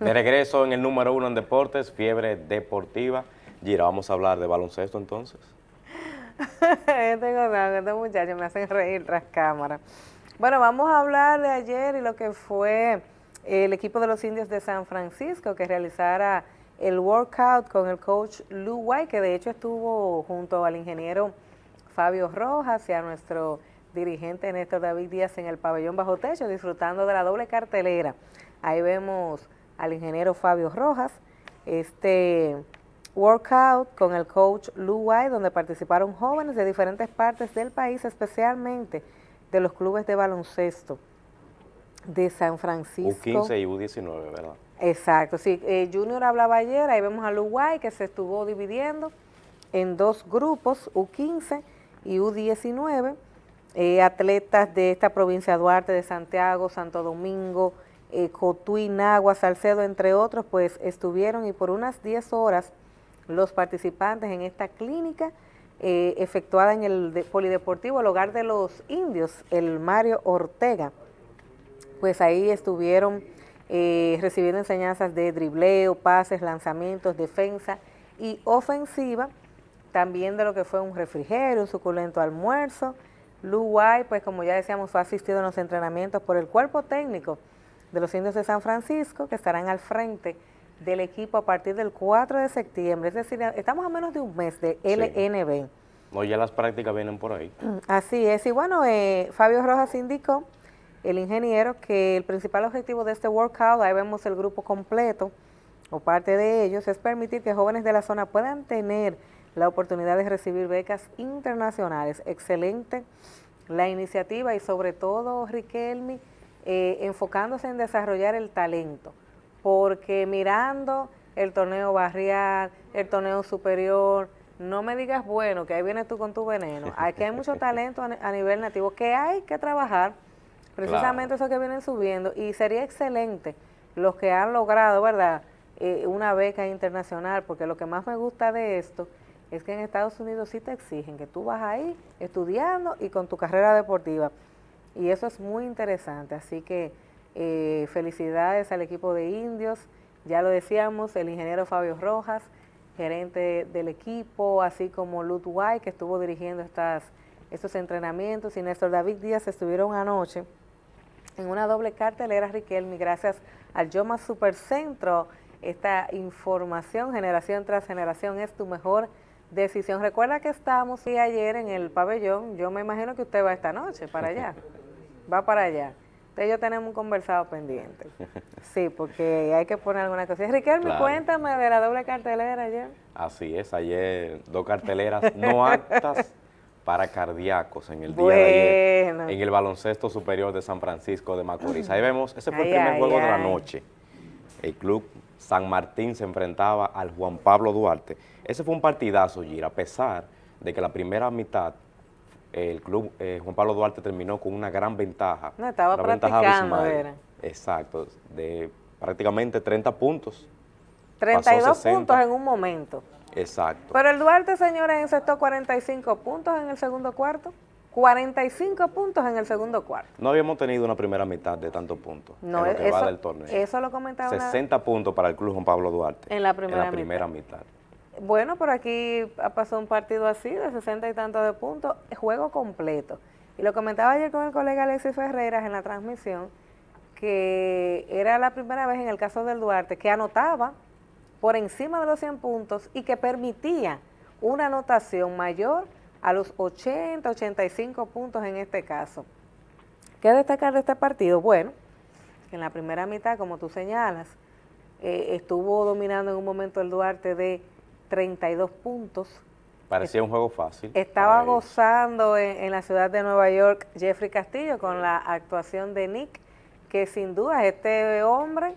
De regreso en el número uno en deportes, fiebre deportiva. Gira, vamos a hablar de baloncesto entonces. Tengo que estos muchachos me hacen reír tras cámara. Bueno, vamos a hablar de ayer y lo que fue el equipo de los indios de San Francisco que realizara el workout con el coach Lou White, que de hecho estuvo junto al ingeniero Fabio Rojas y a nuestro dirigente Néstor David Díaz en el pabellón bajo techo, disfrutando de la doble cartelera. Ahí vemos al ingeniero Fabio Rojas, este workout con el coach Lou White, donde participaron jóvenes de diferentes partes del país, especialmente de los clubes de baloncesto de San Francisco. U15 y U19, ¿verdad? Exacto, sí. Eh, Junior hablaba ayer, ahí vemos a White que se estuvo dividiendo en dos grupos, U15 y U19, eh, atletas de esta provincia, Duarte, de Santiago, Santo Domingo, eh, Cotuí, Nagua, Salcedo, entre otros, pues estuvieron y por unas 10 horas los participantes en esta clínica eh, efectuada en el Polideportivo, el hogar de los indios, el Mario Ortega. Pues ahí estuvieron eh, recibiendo enseñanzas de dribleo, pases, lanzamientos, defensa y ofensiva, también de lo que fue un refrigerio, un suculento almuerzo. Luay, pues como ya decíamos, fue asistido en los entrenamientos por el cuerpo técnico de los indios de San Francisco, que estarán al frente del equipo a partir del 4 de septiembre, es decir, estamos a menos de un mes de LNB. No, ya las prácticas vienen por ahí. Así es, y bueno, eh, Fabio Rojas indicó, el ingeniero, que el principal objetivo de este workout, ahí vemos el grupo completo, o parte de ellos, es permitir que jóvenes de la zona puedan tener la oportunidad de recibir becas internacionales. Excelente la iniciativa y sobre todo, Riquelme, eh, enfocándose en desarrollar el talento porque mirando el torneo barrial, el torneo superior, no me digas, bueno, que ahí vienes tú con tu veneno. Aquí hay mucho talento a nivel nativo que hay que trabajar, precisamente eso que vienen subiendo, y sería excelente los que han logrado, ¿verdad?, eh, una beca internacional, porque lo que más me gusta de esto es que en Estados Unidos sí te exigen que tú vas ahí estudiando y con tu carrera deportiva, y eso es muy interesante, así que eh, felicidades al equipo de indios, ya lo decíamos, el ingeniero Fabio Rojas, gerente del equipo, así como White, que estuvo dirigiendo estas, estos entrenamientos, y Néstor David Díaz estuvieron anoche en una doble cartelera, Riquelme, gracias al Yoma Supercentro, esta información, generación tras generación, es tu mejor decisión. Recuerda que estábamos ayer en el pabellón, yo me imagino que usted va esta noche para allá, va para allá. Usted y yo tenemos un conversado pendiente. Sí, porque hay que poner alguna cosa. Riquelme, cuéntame de la doble cartelera ayer. Así es, ayer dos carteleras no aptas para cardíacos en el día de ayer, en el baloncesto superior de San Francisco de Macorís. Ahí vemos, ese fue el primer juego de la noche. El club San Martín se enfrentaba al Juan Pablo Duarte. Ese fue un partidazo, Gira, a pesar de que la primera mitad el club eh, Juan Pablo Duarte terminó con una gran ventaja. No, estaba practicando, era. Exacto, de prácticamente 30 puntos. 32 puntos en un momento. Exacto. Pero el Duarte, señores, encestó 45 puntos en el segundo cuarto. 45 puntos en el segundo cuarto. No habíamos tenido una primera mitad de tantos puntos no, en lo que eso, va del torneo. Eso lo comentaba 60 puntos para el club Juan Pablo Duarte. En la primera, mitad. Bueno, por aquí ha pasado un partido así, de 60 y tantos de puntos, juego completo. Y lo comentaba ayer con el colega Alexis Ferreras en la transmisión, que era la primera vez en el caso del Duarte que anotaba por encima de los 100 puntos y que permitía una anotación mayor a los 80, 85 puntos en este caso. ¿Qué destacar de este partido? Bueno, en la primera mitad, como tú señalas, eh, estuvo dominando en un momento el Duarte de 32 puntos. Parecía un juego fácil. Estaba gozando en, la ciudad de Nueva York Jeffrey Castillo con la actuación de Nick, que sin duda este hombre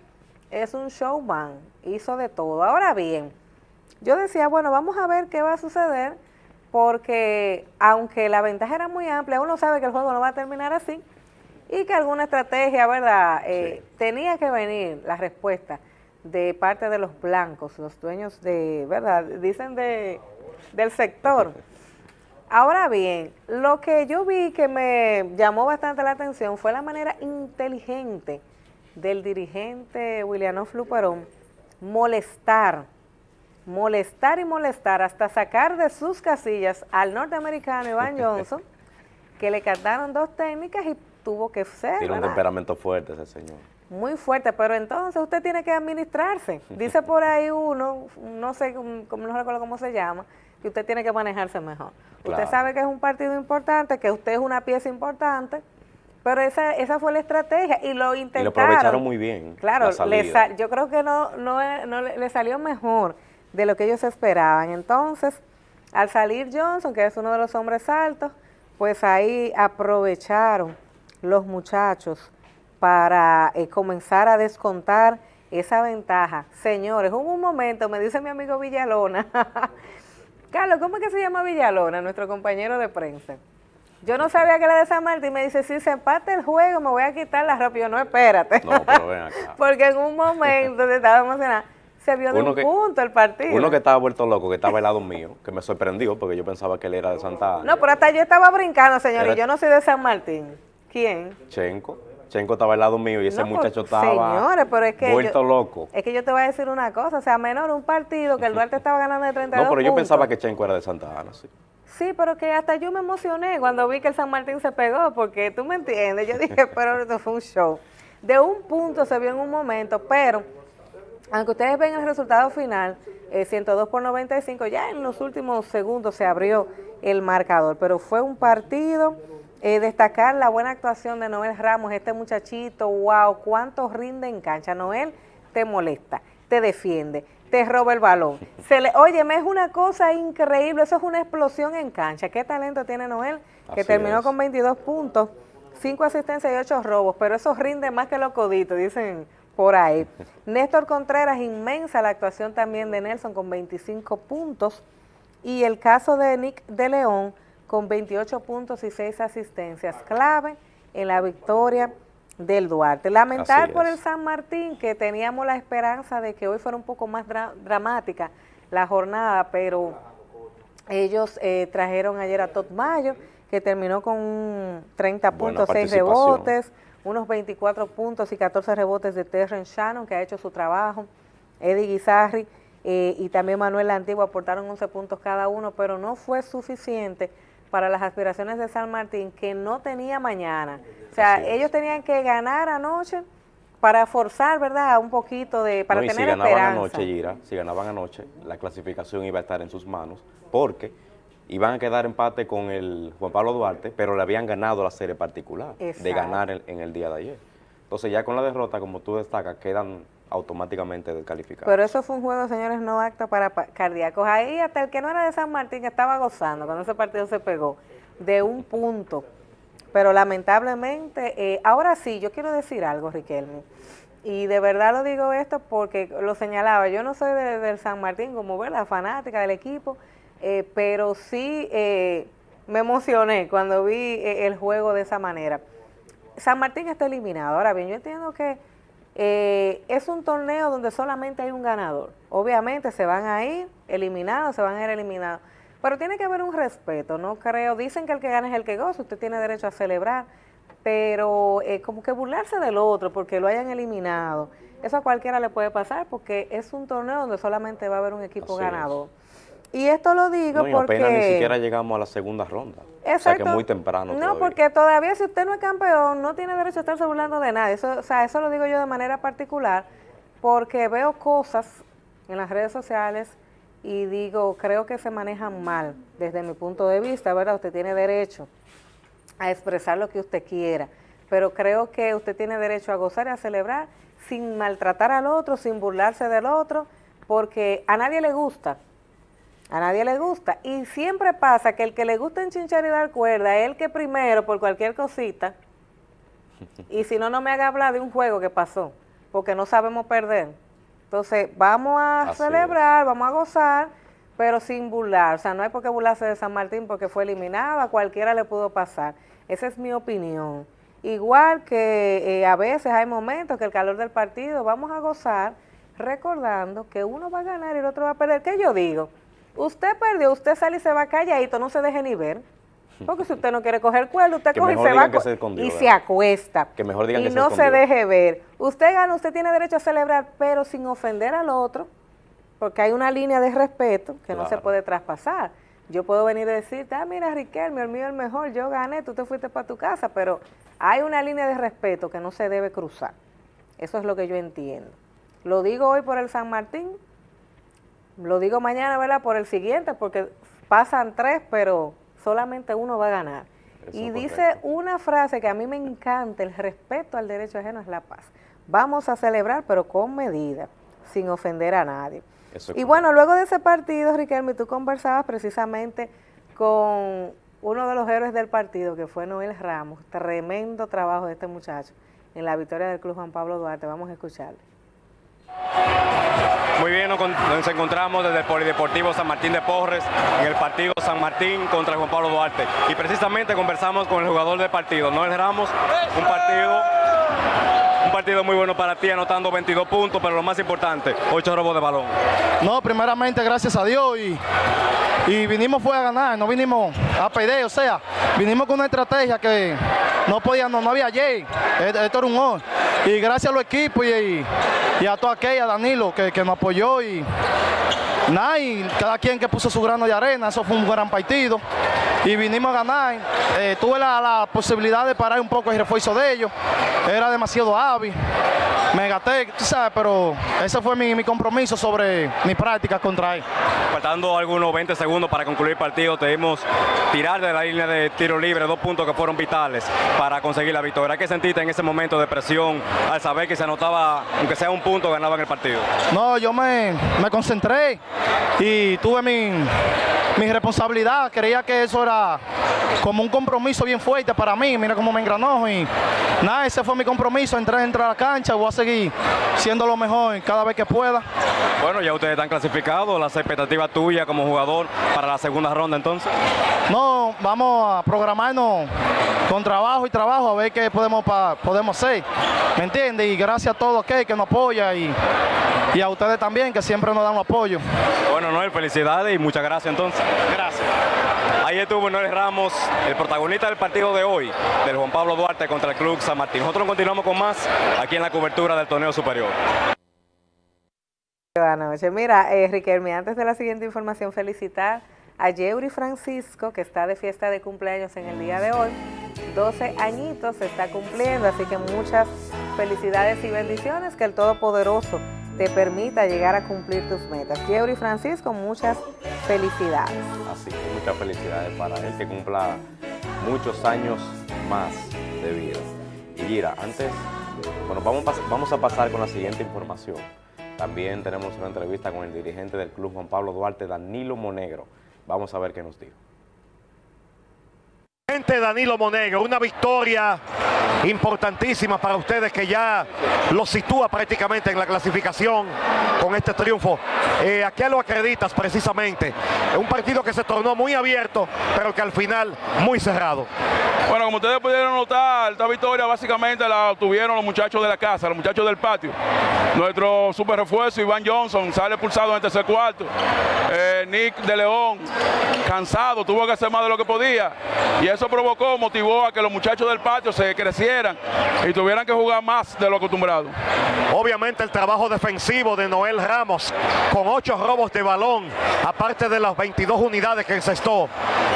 es un showman, hizo de todo. Ahora bien, yo decía, bueno, vamos a ver qué va a suceder, porque aunque la ventaja era muy amplia, uno sabe que el juego no va a terminar así, y que alguna estrategia, ¿verdad? Eh, tenía que venir la respuesta de parte de los blancos, los dueños de, ¿verdad? Dicen de, del sector. Ahora bien, lo que yo vi que me llamó bastante la atención fue la manera inteligente del dirigente William Fluperón molestar, molestar y molestar hasta sacar de sus casillas al norteamericano Iván Johnson, que le cantaron dos técnicas y tuvo que ser. Tiene un temperamento fuerte ese señor. Muy fuerte, pero entonces usted tiene que administrarse. Dice por ahí uno, no sé, no recuerdo cómo se llama, que usted tiene que manejarse mejor. Usted sabe que es un partido importante, que usted es una pieza importante, pero esa, esa fue la estrategia y lo intentaron. Y lo aprovecharon muy bien. Claro, yo creo que no, no, no le, salió mejor de lo que ellos esperaban. Entonces, al salir Johnson, que es uno de los hombres altos, pues ahí aprovecharon los muchachos para eh, comenzar a descontar esa ventaja. Señores, hubo un momento, me dice mi amigo Villalona, Carlos, ¿cómo es que se llama Villalona, nuestro compañero de prensa? Yo no sabía que era de San Martín. Me dice, si se empate el juego, me voy a quitar la ropa. yo, no, espérate. No, pero ven acá. Porque en un momento se estaba emocionado. Se vio de un punto el partido. Uno que estaba vuelto loco, que estaba al lado mío, que me sorprendió porque yo pensaba que él era de Santa Ana. No, pero hasta yo estaba brincando, señor, y yo no soy de San Martín. ¿Quién? Chenco. Chenco estaba al lado mío y ese pues, muchacho estaba señores, pero es que vuelto loco. Es que yo te voy a decir una cosa, o sea, menor un partido que el Duarte estaba ganando de 32 No, pero yo pensaba que Chenco era de Santa Ana, sí. Sí, pero que hasta yo me emocioné cuando vi que el San Martín se pegó, porque tú me entiendes, yo dije, pero esto fue un show. De un punto se vio en un momento, pero aunque ustedes ven el resultado final, 102 eh, por 95, ya en los últimos segundos se abrió el marcador, pero fue un partido, eh, destacar la buena actuación de Noel Ramos, este muchachito, wow, cuánto rinde en cancha, Noel te molesta, te defiende, te roba el balón. Se le, óyeme, es una cosa increíble, eso es una explosión en cancha. ¿Qué talento tiene Noel? Que terminó con 22 puntos, 5 asistencias y 8 robos, pero eso rinde más que los coditos, dicen por ahí. Néstor Contreras, inmensa la actuación también de Nelson con 25 puntos. Y el caso de Nick de León con 28 puntos y 6 asistencias. Clave en la victoria del Duarte. Lamentar por el San Martín, que teníamos la esperanza de que hoy fuera un poco más dramática la jornada, pero ellos eh, trajeron ayer a Todd Mayo, que terminó con 30 puntos, 6 rebotes, unos 24 puntos y 14 rebotes de Terren Shannon, que ha hecho su trabajo, Eddie Guizarri eh, y también Manuel Antiguo aportaron 11 puntos cada uno, pero no fue suficiente para las aspiraciones de San Martín que no tenía mañana. O sea, ellos tenían que ganar anoche para forzar, ¿verdad? Un poquito de, para tener si ganaban anoche, Gira, si ganaban anoche, la clasificación iba a estar en sus manos, porque iban a quedar empate con el Juan Pablo Duarte, pero le habían ganado la serie particular de ganar en el día de ayer. Entonces ya con la derrota, como tú destacas, quedan automáticamente descalificados. Pero eso fue un juego, señores, no acto para cardíacos. Ahí hasta el que no era de San Martín estaba gozando cuando ese partido se pegó de un punto. Pero lamentablemente, eh, ahora sí, yo quiero decir algo, Riquelme. Y de verdad lo digo esto porque lo señalaba, yo no soy de, del San Martín como la fanática del equipo, eh, pero sí eh, me emocioné cuando vi el juego de esa manera. San Martín está eliminado. Ahora bien, yo entiendo que eh, es un torneo donde solamente hay un ganador. Obviamente se van a ir eliminados, se van a ir eliminados. Pero tiene que haber un respeto, no creo. Dicen que el que gana es el que goza, usted tiene derecho a celebrar, pero eh, como que burlarse del otro porque lo hayan eliminado, eso a cualquiera le puede pasar porque es un torneo donde solamente va a haber un equipo ganador. Y esto lo digo no, porque... apenas ni siquiera llegamos a la segunda ronda. Exacto. O sea que muy temprano No, porque todavía si usted no es campeón, no tiene derecho a estarse burlando de nadie. Eso, o sea, eso lo digo yo de manera particular porque veo cosas en las redes sociales y digo, creo que se manejan mal desde mi punto de vista, ¿verdad? Usted tiene derecho a expresar lo que usted quiera, pero creo que usted tiene derecho a gozar y a celebrar sin maltratar al otro, sin burlarse del otro, porque a nadie le gusta a nadie le gusta. Y siempre pasa que el que le gusta enchinchar y dar cuerda es el que primero, por cualquier cosita, y si no, no me haga hablar de un juego que pasó, porque no sabemos perder. Entonces, vamos a celebrar, vamos a gozar, pero sin burlar. O sea, no hay por qué burlarse de San Martín porque fue eliminado, a cualquiera le pudo pasar. Esa es mi opinión. Igual que eh, a veces hay momentos que el calor del partido, vamos a gozar recordando que uno va a ganar y el otro va a perder. ¿Qué yo digo? Usted perdió, usted sale y se va calladito, no se deje ni ver. Porque si usted no quiere coger cuerda, usted coge y se va y se acuesta. Que mejor digan y no se, deje ver. Usted gana, usted tiene derecho a celebrar, pero sin ofender al otro, porque hay una línea de respeto que no se puede traspasar. Yo puedo venir y decirte, ah, mira, Riquelme, el mío es el mejor, yo gané, tú te fuiste para tu casa, pero hay una línea de respeto que no se debe cruzar. Eso es lo que yo entiendo. Lo digo hoy por el San Martín, lo digo mañana, ¿verdad? Por el siguiente, porque pasan tres, pero solamente uno va a ganar. y dice una frase que a mí me encanta, el respeto al derecho ajeno es la paz. Vamos a celebrar, pero con medida, sin ofender a nadie. y bueno, luego de ese partido, Riquelme, tú conversabas precisamente con uno de los héroes del partido, que fue Noel Ramos. Tremendo trabajo de este muchacho en la victoria del Club Juan Pablo Duarte. Vamos a escucharle. Muy bien, nos encontramos desde el Polideportivo San Martín de Porres en el partido San Martín contra Juan Pablo Duarte. Y precisamente conversamos con el jugador del partido, Noel Ramos, un partido un partido muy bueno para ti, anotando 22 puntos, pero lo más importante, 8 robos de balón. No, primeramente gracias a Dios y, y vinimos fue a ganar, no vinimos a perder, o sea, vinimos con una estrategia que no podía, no, había Jay, esto era un gol. Y gracias a los equipos y, y, a toda aquella, Danilo, que, que nos apoyó y nada, y cada quien que puso su grano de arena, eso fue un gran partido y vinimos a ganar. Eh, tuve la, posibilidad de parar un poco el refuerzo de ellos, era demasiado hábil, me gaté, tú sabes, pero ese fue mi, compromiso sobre mi práctica contra él. Faltando algunos 20 segundos para concluir el partido, debimos tirar de la línea de tiro libre dos puntos que fueron vitales para conseguir la victoria. ¿Qué sentiste en ese momento de presión al saber que se anotaba, aunque sea un punto, ganaban el partido? No, yo me, me concentré y tuve mi, mi responsabilidad. Creía que eso era como un compromiso bien fuerte para mí. Mira cómo me engranó y nada, ese fue mi compromiso. Entré, entrar a la cancha, voy a seguir siendo lo mejor cada vez que pueda. Bueno, ya ustedes están clasificados, las expectativas tuyas como jugador para la segunda ronda entonces. No, vamos a programarnos con trabajo y trabajo a ver qué podemos, podemos hacer. ¿Me entiendes? Y gracias a todos aquellos que nos apoya y, y a ustedes también que siempre nos dan apoyo. Bueno, Noel, felicidades y muchas gracias entonces. Gracias. Ahí estuvo Noel Ramos, el protagonista del partido de hoy, del Juan Pablo Duarte contra el Club San Martín. Nosotros continuamos con más aquí en la cobertura del torneo superior. Buenas noches. Mira, eh, Riquelme, antes de la siguiente información, felicitar a Yeuri Francisco, que está de fiesta de cumpleaños en el día de hoy. 12 añitos se está cumpliendo, así que muchas felicidades y bendiciones, que el Todopoderoso te permita llegar a cumplir tus metas. Yeuri Francisco, muchas felicidades. Así que muchas felicidades para él, que cumpla muchos años más de vida. Y Gira, antes, bueno, vamos, vamos a pasar con la siguiente información. También tenemos una entrevista con el dirigente del club Juan Pablo Duarte, Danilo Monegro. Vamos a ver qué nos dijo. Danilo Monegro, una victoria importantísima para ustedes que ya lo sitúa prácticamente en la clasificación con este triunfo. Eh, ¿A qué lo acreditas precisamente? Un partido que se tornó muy abierto, pero que al final muy cerrado. Bueno, como ustedes pudieron notar, esta victoria básicamente la obtuvieron los muchachos de la casa, los muchachos del patio. Nuestro super refuerzo, Iván Johnson, sale pulsado en el tercer cuarto. Eh, Nick de León, cansado, tuvo que hacer más de lo que podía. Y eso provocó, motivó a que los muchachos del patio se crecieran y tuvieran que jugar más de lo acostumbrado. Obviamente el trabajo defensivo de Noel Ramos, con ocho robos de balón, aparte de las 22 unidades que encestó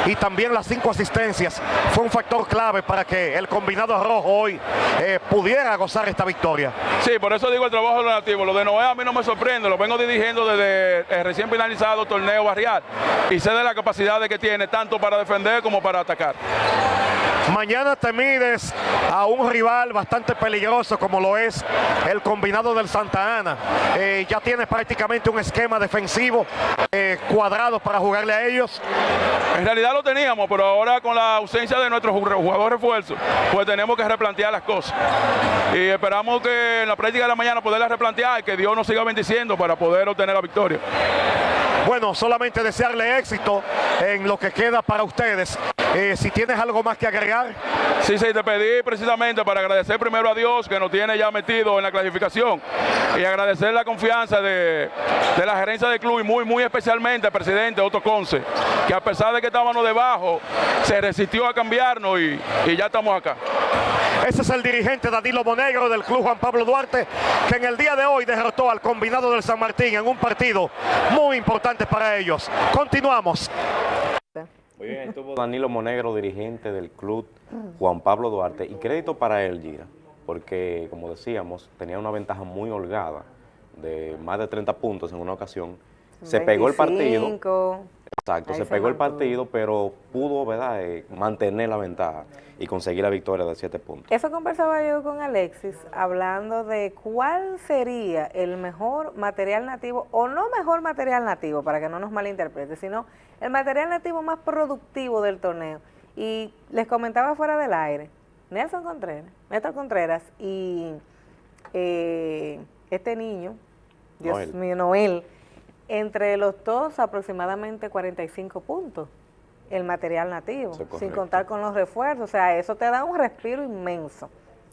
y también las cinco asistencias, fue un factor clave para que el combinado rojo hoy eh, pudiera gozar esta victoria. Sí, por eso digo el trabajo relativo. Lo de Noel a mí no me sorprende, lo vengo dirigiendo desde el recién finalizado torneo barrial y sé de la capacidad de que tiene tanto para defender como para atacar. Mañana te mides a un rival bastante peligroso como lo es el combinado del Santa Ana. Eh, ya tienes prácticamente un esquema defensivo eh, cuadrado para jugarle a ellos. En realidad lo teníamos, pero ahora con la ausencia de nuestro jugador refuerzo, pues tenemos que replantear las cosas. Y esperamos que en la práctica de la mañana poderla replantear y que Dios nos siga bendiciendo para poder obtener la victoria. Bueno, solamente desearle éxito en lo que queda para ustedes Eh, si tienes algo más que agregar. Sí, sí, te pedí precisamente para agradecer primero a Dios que nos tiene ya metido en la clasificación y agradecer la confianza de, la gerencia del club y muy, muy especialmente al presidente Otto Conce, que a pesar de que estábamos debajo, se resistió a cambiarnos y, y ya estamos acá. Ese es el dirigente Danilo Monegro del Club Juan Pablo Duarte, que en el día de hoy derrotó al combinado del San Martín en un partido muy importante para ellos. Continuamos. Muy bien, estuvo Danilo Monegro, dirigente del Club Juan Pablo Duarte, y crédito para él, Gira, porque, como decíamos, tenía una ventaja muy holgada de más de 30 puntos en una ocasión. Se pegó el partido. Exacto, se, pegó el partido, pero pudo, ¿verdad?, eh, mantener la ventaja y conseguir la victoria de 7 puntos. Eso conversaba yo con Alexis, hablando de cuál sería el mejor material nativo, o no mejor material nativo, para que no nos malinterprete, sino el material nativo más productivo del torneo. Y les comentaba fuera del aire, Nelson Contreras, Néstor Contreras y eh, este niño, Dios mío, Noel, entre los dos aproximadamente 45 puntos el material nativo, sin contar con los refuerzos, o sea, eso te da un respiro inmenso.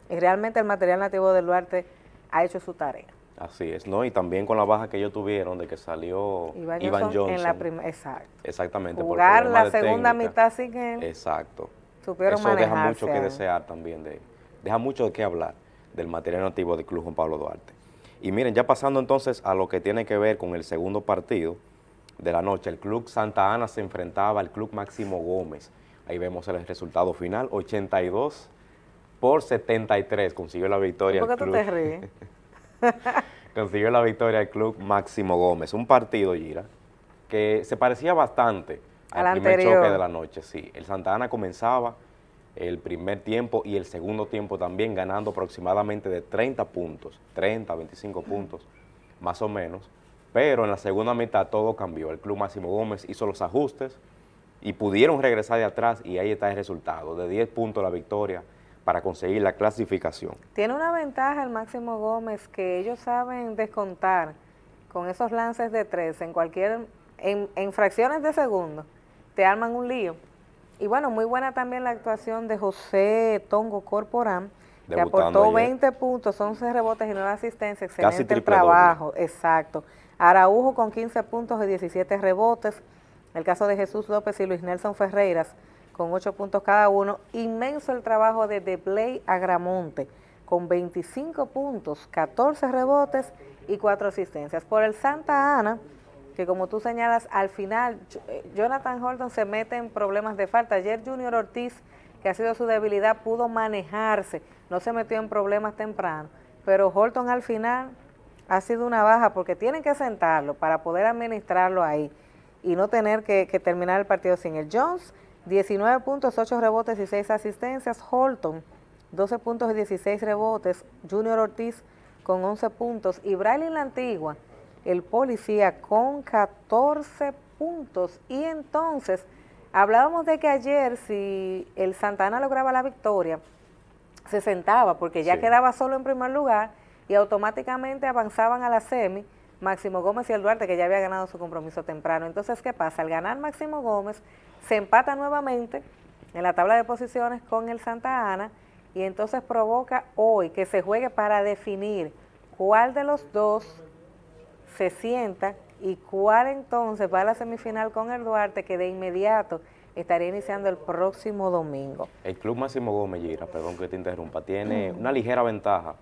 Y realmente el material nativo del Duarte ha hecho su tarea. Así es, ¿no? Y también con la baja que ellos tuvieron de que salió Iván, Johnson, En la exacto. Exactamente. Jugar la segunda mitad sin él. Exacto. Supieron Eso deja mucho que desear también, de, deja mucho de qué hablar del material nativo del Club Juan Pablo Duarte. Y miren, ya pasando entonces a lo que tiene que ver con el segundo partido de la noche, el Club Santa Ana se enfrentaba al Club Máximo Gómez. Ahí vemos el resultado final, 82 por 73, consiguió la victoria. ¿Por qué tú te ríes? consiguió la victoria el Club Máximo Gómez. Un partido, Gira, que se parecía bastante al, primer choque de la noche. Sí, el Santa Ana comenzaba el primer tiempo y el segundo tiempo también ganando aproximadamente de 30 puntos, 30, 25 puntos, más o menos. Pero en la segunda mitad todo cambió. El Club Máximo Gómez hizo los ajustes y pudieron regresar de atrás y ahí está el resultado, de 10 puntos la victoria para conseguir la clasificación. Tiene una ventaja el Máximo Gómez que ellos saben descontar con esos lances de tres en cualquier, en, en fracciones de segundo, te arman un lío y bueno, muy buena también la actuación de José Tongo Corporán, que aportó 20 puntos, 11 rebotes y 9 asistencias. Excelente el trabajo, exacto. Araujo con 15 puntos y 17 rebotes. El caso de Jesús López y Luis Nelson Ferreiras con 8 puntos cada uno. Inmenso el trabajo de Deblay Agramonte con 25 puntos, 14 rebotes y 4 asistencias. Por el Santa Ana, que como tú señalas, al final eh, Jonathan Horton se mete en problemas de falta. Ayer Junior Ortiz, que ha sido su debilidad, pudo manejarse, no se metió en problemas temprano, pero Horton al final ha sido una baja porque tienen que sentarlo para poder administrarlo ahí y no tener que, terminar el partido sin el Jones, 19 puntos, 8 rebotes y 6 asistencias, Holton, 12 puntos y 16 rebotes, Junior Ortiz con 11 puntos. Y Braille La Antigua, el policía con 14 puntos. Y entonces, hablábamos de que ayer si el Santana lograba la victoria, se sentaba porque ya quedaba solo en primer lugar y automáticamente avanzaban a la semi Máximo Gómez y el Duarte, que ya había ganado su compromiso temprano. Entonces, ¿qué pasa? Al ganar Máximo Gómez, se empata nuevamente en la tabla de posiciones con el Santa Ana y entonces provoca hoy que se juegue para definir cuál de los dos se sienta y cuál entonces va a la semifinal con el Duarte que de inmediato estaría iniciando el próximo domingo. El Club Máximo Gómez, Gira, perdón que te interrumpa, tiene una ligera ventaja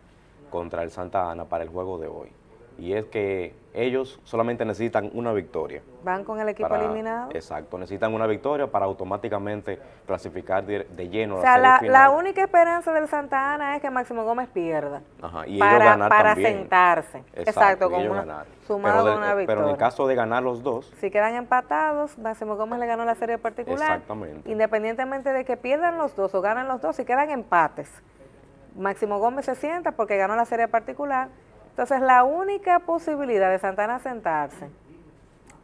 contra el Santa Ana para el juego de hoy y es que ellos solamente necesitan una victoria. ¿Van con el equipo eliminado? Exacto, necesitan una victoria para automáticamente clasificar de, lleno o sea, la, la, única esperanza del Santa Ana es que Máximo Gómez pierda. Ajá, y para, ellos ganar para sentarse. Exacto, con una, sumado pero, una victoria. Pero en el caso de ganar los dos... Si quedan empatados, Máximo Gómez le ganó la serie particular. Exactamente. Independientemente de que pierdan los dos o ganan los dos, si quedan empates, Máximo Gómez se sienta porque ganó la serie particular entonces, la única posibilidad de Santana sentarse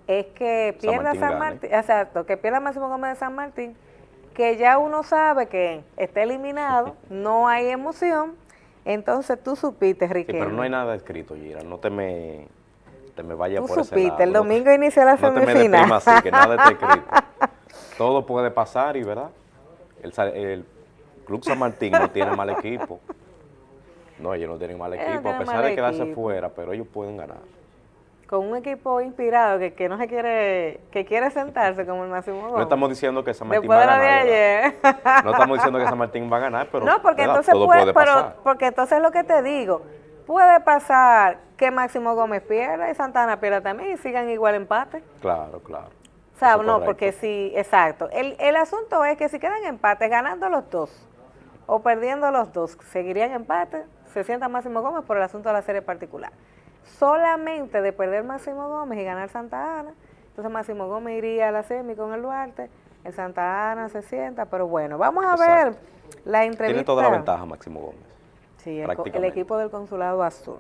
es que pierda San Martín, exacto, que pierda Máximo Gómez de San Martín, que ya uno sabe que está eliminado, no hay emoción, entonces tú supiste, Riquelme. Sí, pero no hay nada escrito, Gira, no te me, te me vayas por supiste, ese lado. el domingo inicia la semifinal. No te me así, que nada está escrito. Todo puede pasar y, ¿verdad? el, Club San Martín no tiene mal equipo. No, ellos no tienen mal equipo, a pesar de quedarse fuera, pero ellos pueden ganar. Con un equipo inspirado que, que no se quiere, que quiere sentarse como el Máximo Gómez. No estamos diciendo que San Martín va a ganar. No estamos diciendo que San Martín va a ganar, pero no, porque entonces puede, pero, porque entonces lo que te digo, puede pasar que Máximo Gómez pierda y Santana pierda también y sigan igual empate. Claro, claro. O sea, no, porque sí, exacto. El, el asunto es que si quedan empates ganando los dos o perdiendo los dos, seguirían empate, se sienta Máximo Gómez por el asunto de la serie particular. Solamente de perder Máximo Gómez y ganar Santa Ana, entonces Máximo Gómez iría a la semi con el Duarte, el Santa Ana se sienta, pero bueno, vamos a ver la entrevista. Tiene toda la ventaja Máximo Gómez. Sí, el, equipo del Consulado Azul.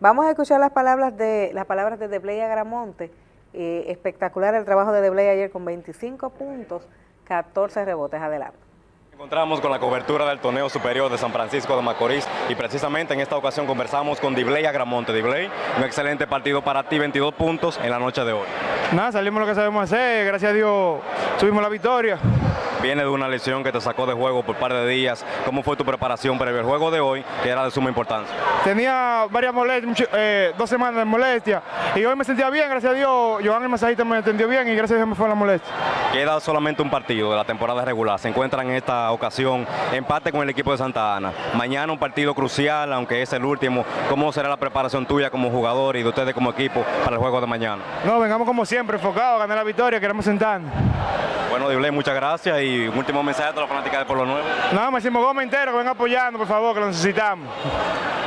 Vamos a escuchar las palabras de las palabras de Debley Agramonte. Eh, espectacular el trabajo de Debley ayer con 25 puntos, 14 rebotes. Adelante encontramos con la cobertura del torneo superior de San Francisco de Macorís y precisamente en esta ocasión conversamos con Dibley Agramonte. Dibley, un excelente partido para ti, 22 puntos en la noche de hoy. Nada, salimos lo que sabemos hacer, gracias a Dios tuvimos la victoria. Viene de una lesión que te sacó de juego por un par de días. ¿Cómo fue tu preparación para el juego de hoy, que era de suma importancia? Tenía varias molestias, eh, dos semanas de molestia, y hoy me sentía bien, gracias a Dios. Joan el masajista me atendió bien y gracias a Dios me fue la molestia. Queda solamente un partido de la temporada regular. Se encuentran en esta ocasión empate con el equipo de Santa Ana. Mañana un partido crucial, aunque es el último. ¿Cómo será la preparación tuya como jugador y de ustedes como equipo para el juego de mañana? No, vengamos como siempre, enfocados a ganar la victoria, queremos sentar. Bueno, Dibley, muchas gracias y un último mensaje a todos los fanáticos de Pueblo Nuevo. No, Máximo Gómez entero, que venga apoyando, por favor, que lo necesitamos.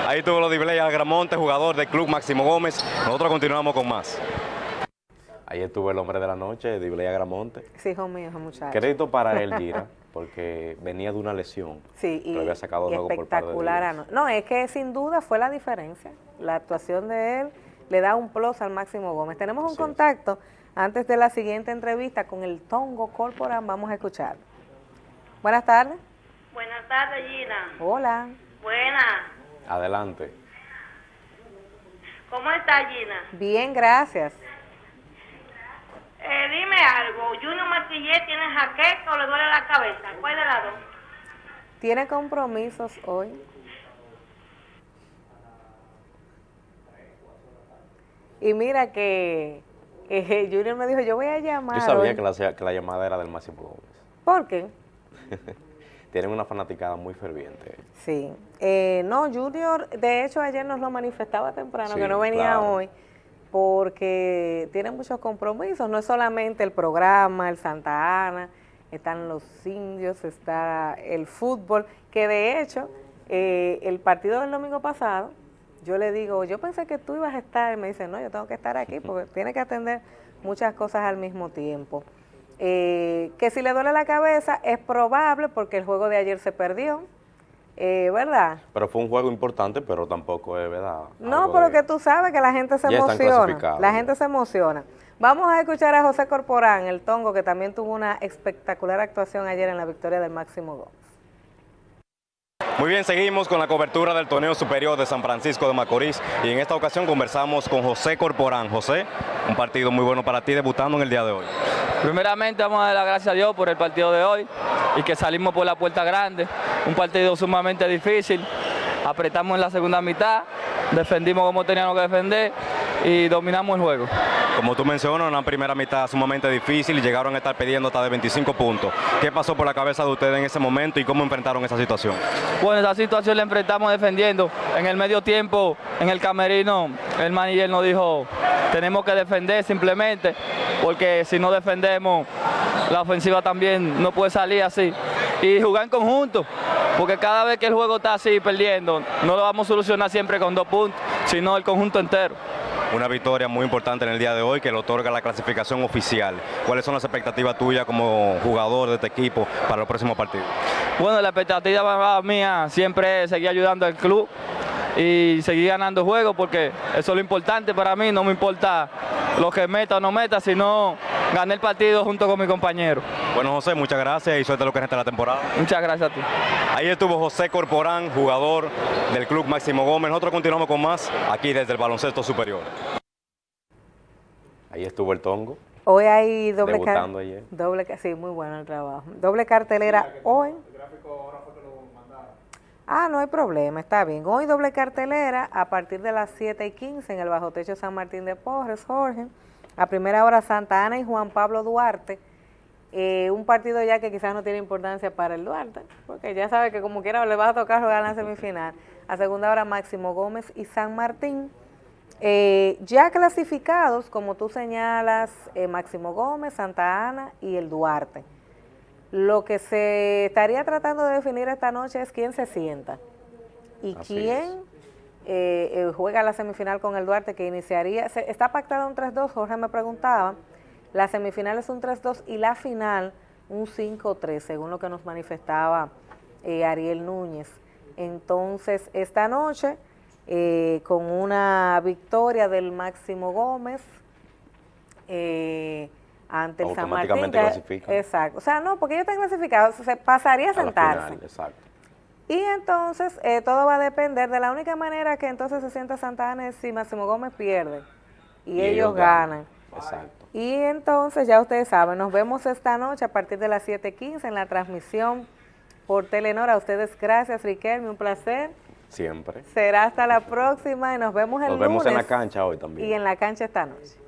Ahí tuvo los Dibley Algramonte, jugador del club Máximo Gómez. Nosotros continuamos con más. Ahí estuvo el hombre de la noche, Dibley Agramonte. Sí, hijo mío, muchacho. Crédito para él, Gira, porque venía de una lesión. Sí, y, había sacado espectacular. no, es que sin duda fue la diferencia. La actuación de él le da un plus al Máximo Gómez. Tenemos un contacto antes de la siguiente entrevista con el Tongo Corporal, vamos a escuchar. Buenas tardes. Buenas tardes, Gina. Hola. Buenas. Adelante. ¿Cómo está, Gina? Bien, gracias. Eh, dime algo, ¿Junior Martillé tiene jaqueca o le duele la cabeza? ¿Cuál de las dos? ¿Tiene compromisos hoy? Y mira que eh, Junior me dijo, yo voy a llamar. Yo sabía que la, que la, llamada era del Máximo Gómez. ¿Por qué? Tienen una fanaticada muy ferviente. Sí. Eh, no, Junior, de hecho ayer nos lo manifestaba temprano, que no venía hoy, porque tiene muchos compromisos. No es solamente el programa, el Santa Ana, están los indios, está el fútbol, que de hecho eh, el partido del domingo pasado yo le digo, yo pensé que tú ibas a estar, y me dice, no, yo tengo que estar aquí porque tiene que atender muchas cosas al mismo tiempo. Eh, que si le duele la cabeza es probable porque el juego de ayer se perdió, eh, ¿verdad? Pero fue un juego importante, pero tampoco es verdad. No, pero que tú sabes que la gente se emociona. La gente se emociona. Vamos a escuchar a José Corporán, el tongo, que también tuvo una espectacular actuación ayer en la victoria del Máximo Gómez. Muy bien, seguimos con la cobertura del torneo superior de San Francisco de Macorís y en esta ocasión conversamos con José Corporán. José, un partido muy bueno para ti debutando en el día de hoy. Primeramente vamos a dar las gracias a Dios por el partido de hoy y que salimos por la puerta grande, un partido sumamente difícil, apretamos en la segunda mitad, defendimos como teníamos que defender y dominamos el juego. Como tú mencionas, una primera mitad sumamente difícil y llegaron a estar pidiendo hasta de 25 puntos. ¿Qué pasó por la cabeza de ustedes en ese momento y cómo enfrentaron esa situación? Bueno, esa situación la enfrentamos defendiendo. En el medio tiempo, en el camerino, el manager nos dijo, tenemos que defender simplemente, porque si no defendemos, la ofensiva también no puede salir así. Y jugar en conjunto, porque cada vez que el juego está así perdiendo, no lo vamos a solucionar siempre con dos puntos, sino el conjunto entero. Una victoria muy importante en el día de hoy que le otorga la clasificación oficial. ¿Cuáles son las expectativas tuyas como jugador de este equipo para los próximos partidos? Bueno, la expectativa mía siempre es seguir ayudando al club y seguir ganando juegos porque eso es lo importante para mí, no me importa lo que meta o no meta, sino ganar el partido junto con mi compañero. Bueno José, muchas gracias y suerte lo que resta la temporada. Muchas gracias a ti. Ahí estuvo José Corporán, jugador del Club Máximo Gómez. Nosotros continuamos con más aquí desde el baloncesto superior. Ahí estuvo el Tongo. Hoy hay doble cartelera. Doble, sí, muy bueno el trabajo. Doble cartelera hoy. Ah, no hay problema, está bien. Hoy doble cartelera a partir de las 7 y 15 en el Bajo Techo San Martín de Porres, Jorge. A primera hora Santa Ana y Juan Pablo Duarte. Eh, un partido ya que quizás no tiene importancia para el Duarte, porque ya sabe que como quiera le va a tocar jugar en la semifinal. A segunda hora Máximo Gómez y San Martín. Eh, ya clasificados, como tú señalas, eh, Máximo Gómez, Santa Ana y el Duarte. Lo que se estaría tratando de definir esta noche es quién se sienta y quién eh, juega la semifinal con el Duarte, que iniciaría, está pactada un 3-2, Jorge me preguntaba, la semifinal es un 3-2 y la final un 5-3, según lo que nos manifestaba Ariel Núñez. Entonces, esta noche eh, con una victoria del Máximo Gómez eh, ante el San Martín. Exacto. O sea, no, porque ellos están clasificados, se pasaría a sentarse. exacto. Y entonces eh, todo va a depender de la única manera que entonces se sienta Santa Ana es si Máximo Gómez pierde y, ellos, ganan. Exacto. Y entonces ya ustedes saben, nos vemos esta noche a partir de las 7.15 en la transmisión por Telenor. A ustedes gracias, Riquelme, un placer. Siempre. Será hasta la próxima y nos vemos el lunes. Nos vemos en la cancha hoy también. Y en la cancha esta noche.